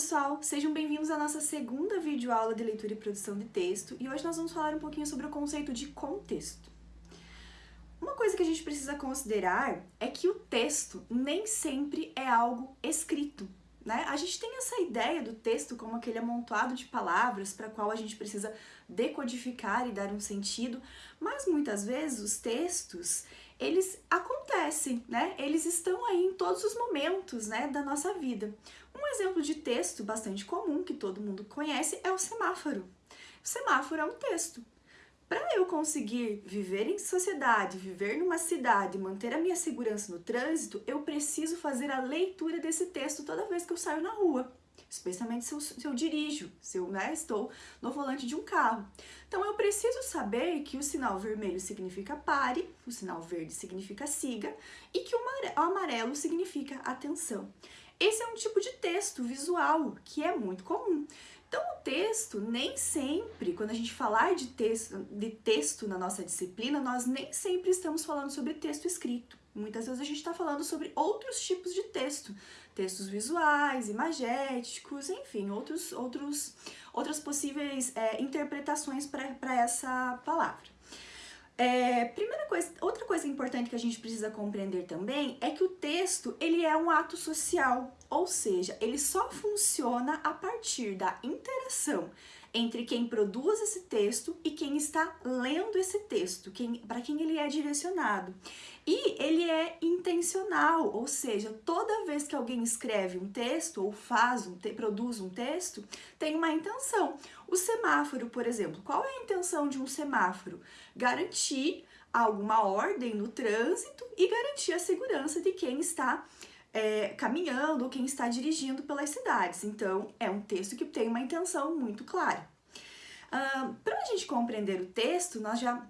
pessoal, sejam bem-vindos à nossa segunda videoaula de leitura e produção de texto e hoje nós vamos falar um pouquinho sobre o conceito de contexto. Uma coisa que a gente precisa considerar é que o texto nem sempre é algo escrito, né? A gente tem essa ideia do texto como aquele amontoado de palavras para qual a gente precisa decodificar e dar um sentido, mas muitas vezes os textos, eles acontecem, né? Eles estão aí em todos os momentos, né, da nossa vida. Um exemplo de texto bastante comum, que todo mundo conhece, é o semáforo. O semáforo é um texto. Para eu conseguir viver em sociedade, viver numa cidade, manter a minha segurança no trânsito, eu preciso fazer a leitura desse texto toda vez que eu saio na rua, especialmente se eu, se eu dirijo, se eu né, estou no volante de um carro. Então eu preciso saber que o sinal vermelho significa pare, o sinal verde significa siga e que o amarelo significa atenção. Esse é um tipo de texto visual que é muito comum. Então, o texto, nem sempre, quando a gente falar de texto, de texto na nossa disciplina, nós nem sempre estamos falando sobre texto escrito. Muitas vezes a gente está falando sobre outros tipos de texto, textos visuais, imagéticos, enfim, outros, outros, outras possíveis é, interpretações para essa palavra. É, primeira coisa, outra coisa importante que a gente precisa compreender também é que o texto ele é um ato social, ou seja, ele só funciona a partir da interação entre quem produz esse texto e quem está lendo esse texto, quem, para quem ele é direcionado. E ele é intencional, ou seja, toda vez que alguém escreve um texto ou faz um produz um texto, tem uma intenção. O semáforo, por exemplo, qual é a intenção de um semáforo? Garantir alguma ordem no trânsito e garantir a segurança de quem está é, caminhando ou quem está dirigindo pelas cidades. Então, é um texto que tem uma intenção muito clara. Uh, Para a gente compreender o texto, nós já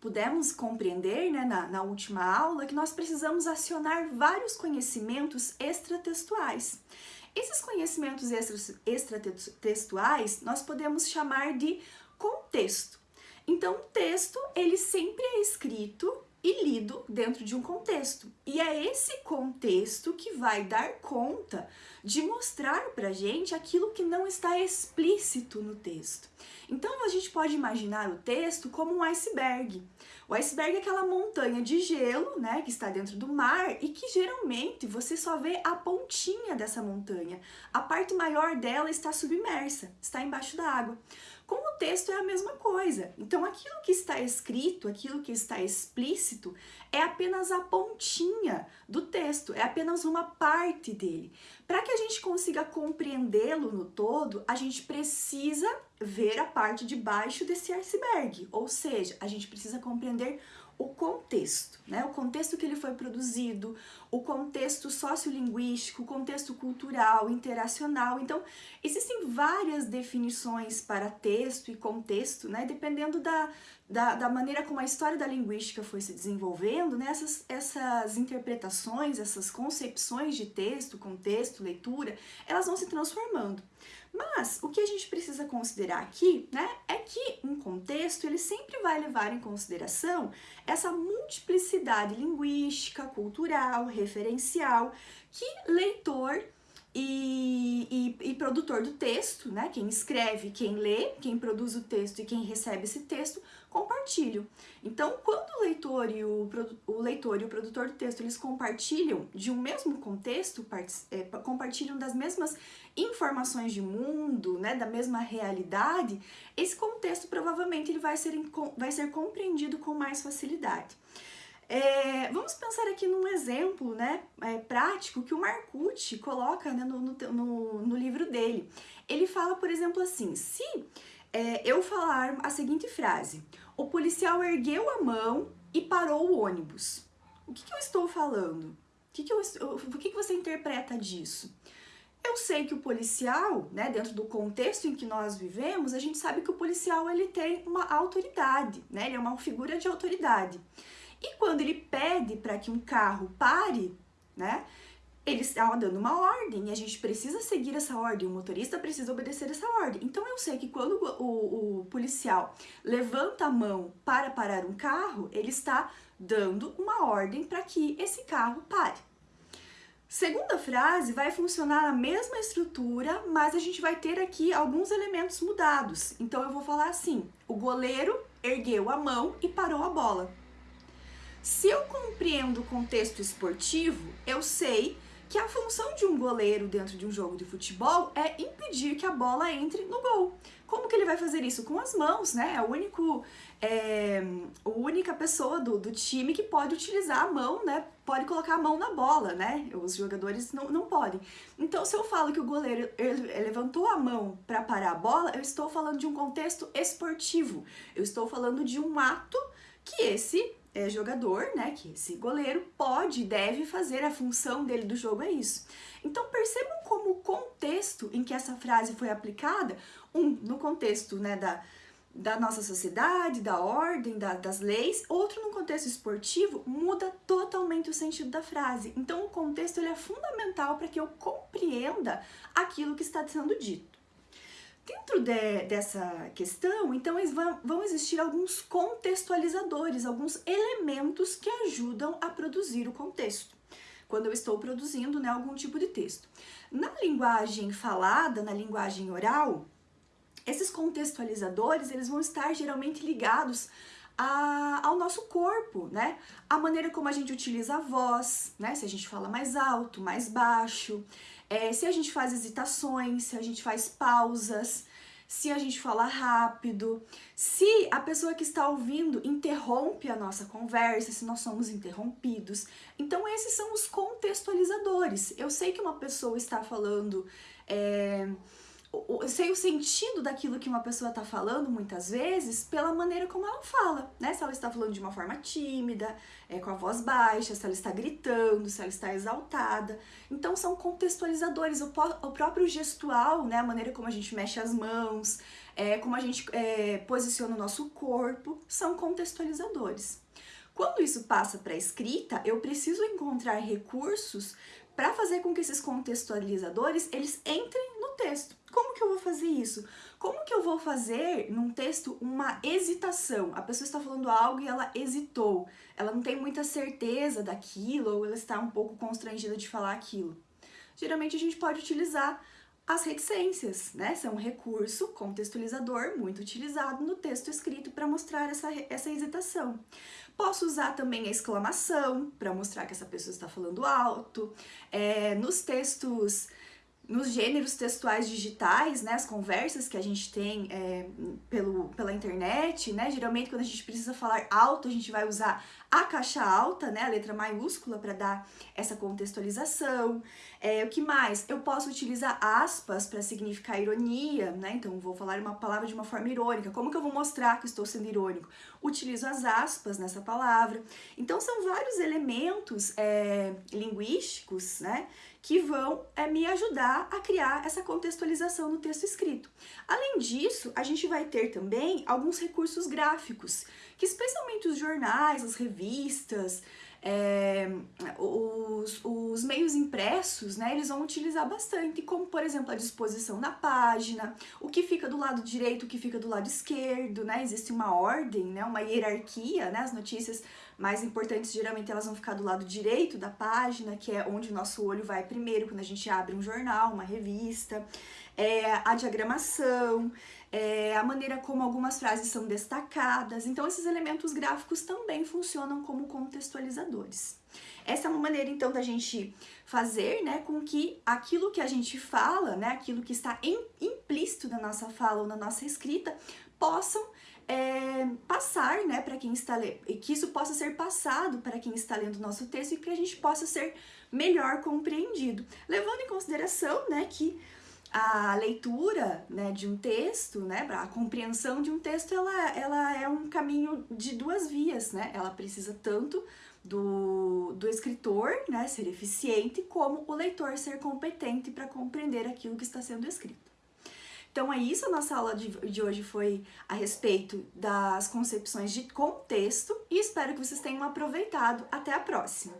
pudemos compreender né, na, na última aula que nós precisamos acionar vários conhecimentos extratextuais. Esses conhecimentos extratextuais nós podemos chamar de contexto. Então, o texto, ele sempre é escrito e lido dentro de um contexto. E é esse contexto que vai dar conta de mostrar pra gente aquilo que não está explícito no texto. Então a gente pode imaginar o texto como um iceberg. O iceberg é aquela montanha de gelo, né, que está dentro do mar e que geralmente você só vê a pontinha dessa montanha. A parte maior dela está submersa, está embaixo da água. Com o texto é a mesma coisa. Então, aquilo que está escrito, aquilo que está explícito, é apenas a pontinha do texto, é apenas uma parte dele. Para que a gente consiga compreendê-lo no todo, a gente precisa ver a parte de baixo desse iceberg, ou seja, a gente precisa compreender o contexto, né? O contexto que ele foi produzido, o contexto sociolinguístico, o contexto cultural, interacional. Então, existem várias definições para texto e contexto, né? Dependendo da, da, da maneira como a história da linguística foi se desenvolvendo, né? essas, essas interpretações, essas concepções de texto, contexto, leitura, elas vão se transformando. Mas o que a gente precisa considerar aqui, né, é que um contexto ele sempre vai levar em consideração essa multiplicidade linguística, cultural, referencial que leitor e, e, e, produtor do texto, né? Quem escreve, quem lê, quem produz o texto e quem recebe esse texto, compartilham. Então, quando o leitor e o, o leitor e o produtor do texto eles compartilham de um mesmo contexto, é, compartilham das mesmas informações de mundo, né, da mesma realidade, esse contexto provavelmente ele vai ser, vai ser compreendido com mais facilidade. É, vamos pensar aqui num exemplo né, é, prático que o Marcucci coloca né, no, no, no, livro dele. Ele fala, por exemplo, assim, se é, eu falar a seguinte frase, o policial ergueu a mão e parou o ônibus. O que, que eu estou falando? O que, que, eu, o que, que você interpreta disso? Eu sei que o policial, né, dentro do contexto em que nós vivemos, a gente sabe que o policial ele tem uma autoridade, né, ele é uma figura de autoridade. E quando ele pede para que um carro pare, né, ele está dando uma ordem e a gente precisa seguir essa ordem, o motorista precisa obedecer essa ordem. Então eu sei que quando o, o, policial levanta a mão para parar um carro, ele está dando uma ordem para que esse carro pare. Segunda frase vai funcionar a mesma estrutura, mas a gente vai ter aqui alguns elementos mudados. Então eu vou falar assim: o goleiro ergueu a mão e parou a bola. Se eu compreendo o contexto esportivo, eu sei que a função de um goleiro dentro de um jogo de futebol é impedir que a bola entre no gol. Como que ele vai fazer isso? Com as mãos, né? É o único, é, a única pessoa do, do time que pode utilizar a mão, né? Pode colocar a mão na bola, né? Os jogadores não, não podem. Então, se eu falo que o goleiro levantou a mão para parar a bola, eu estou falando de um contexto esportivo. Eu estou falando de um ato que esse é, jogador, né, que esse goleiro pode e deve fazer, a função dele do jogo é isso. Então percebam como o contexto em que essa frase foi aplicada, um, no contexto né, da, da nossa sociedade, da ordem, da, das leis, outro no contexto esportivo, muda totalmente o sentido da frase. Então o contexto ele é fundamental para que eu compreenda aquilo que está sendo dito. Dentro de, dessa questão, então, vão, existir alguns contextualizadores, alguns elementos que ajudam a produzir o contexto, quando eu estou produzindo né, algum tipo de texto. Na linguagem falada, na linguagem oral, esses contextualizadores, eles vão estar geralmente ligados a, ao nosso corpo, né? A maneira como a gente utiliza a voz, né? Se a gente fala mais alto, mais baixo, é, se a gente faz hesitações, se a gente faz pausas, se a gente fala rápido, se a pessoa que está ouvindo interrompe a nossa conversa, se nós somos interrompidos. Então, esses são os contextualizadores. Eu sei que uma pessoa está falando. É, sei o sentido daquilo que uma pessoa está falando muitas vezes pela maneira como ela fala, né? Se ela está falando de uma forma tímida, é, com a voz baixa, se ela está gritando, se ela está exaltada. Então são contextualizadores, o, o próprio gestual, né? A maneira como a gente mexe as mãos, é, como a gente é, posiciona o nosso corpo, são contextualizadores. Quando isso passa para a escrita, eu preciso encontrar recursos para fazer com que esses contextualizadores eles entrem texto. Como que eu vou fazer isso? Como que eu vou fazer num texto uma hesitação? A pessoa está falando algo e ela hesitou. Ela não tem muita certeza daquilo ou ela está um pouco constrangida de falar aquilo. Geralmente a gente pode utilizar as reticências, né? São um recurso contextualizador muito utilizado no texto escrito para mostrar essa, essa hesitação. Posso usar também a exclamação para mostrar que essa pessoa está falando alto. É, nos textos nos gêneros textuais digitais, né, as conversas que a gente tem é, pelo, pela internet, né, geralmente quando a gente precisa falar alto, a gente vai usar a caixa alta, né, a letra maiúscula para dar essa contextualização. É, o que mais? Eu posso utilizar aspas para significar ironia, né, então vou falar uma palavra de uma forma irônica. Como que eu vou mostrar que estou sendo irônico? Utilizo as aspas nessa palavra. Então são vários elementos é, linguísticos, né, que vão é, me ajudar a criar essa contextualização no texto escrito. Além disso, a gente vai ter também alguns recursos gráficos, que especialmente os jornais, as revistas, é, os, os meios impressos, né, eles vão utilizar bastante, como por exemplo a disposição na página, o que fica do lado direito, o que fica do lado esquerdo, né, existe uma ordem, né, uma hierarquia, né, as notícias mais importantes geralmente elas vão ficar do lado direito da página, que é onde o nosso olho vai primeiro quando a gente abre um jornal, uma revista, é, a diagramação, é, a maneira como algumas frases são destacadas. Então, esses elementos gráficos também funcionam como contextualizadores. Essa é uma maneira, então, da gente fazer né, com que aquilo que a gente fala, né, aquilo que está implícito na nossa fala ou na nossa escrita, possam é, passar, né, para quem está lendo, e que isso possa ser passado para quem está lendo o nosso texto e que a gente possa ser melhor compreendido, levando em consideração, né, que a leitura, né, de um texto, né, a compreensão de um texto, ela, ela é um caminho de duas vias, né, ela precisa tanto do, do escritor, né, ser eficiente, como o leitor ser competente para compreender aquilo que está sendo escrito. Então é isso, a nossa aula de, de hoje foi a respeito das concepções de contexto e espero que vocês tenham aproveitado. Até a próxima!